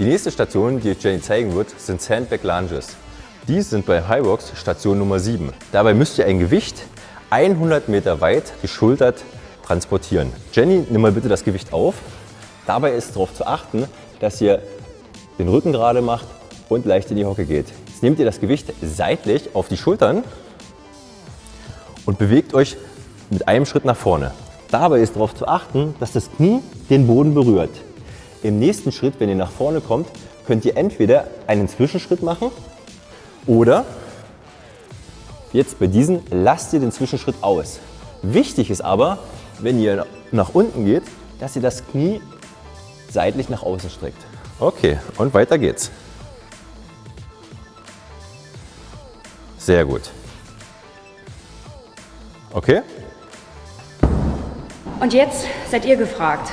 Die nächste Station, die euch Jenny zeigen wird, sind Sandbag Lunges. Die sind bei Highbox Station Nummer 7. Dabei müsst ihr ein Gewicht 100 Meter weit geschultert transportieren. Jenny, nimm mal bitte das Gewicht auf. Dabei ist darauf zu achten, dass ihr den Rücken gerade macht und leicht in die Hocke geht. Jetzt nehmt ihr das Gewicht seitlich auf die Schultern und bewegt euch mit einem Schritt nach vorne. Dabei ist darauf zu achten, dass das Knie den Boden berührt. Im nächsten Schritt, wenn ihr nach vorne kommt, könnt ihr entweder einen Zwischenschritt machen oder jetzt bei diesen lasst ihr den Zwischenschritt aus. Wichtig ist aber, wenn ihr nach unten geht, dass ihr das Knie seitlich nach außen streckt. Okay, und weiter geht's. Sehr gut. Okay? Und jetzt seid ihr gefragt.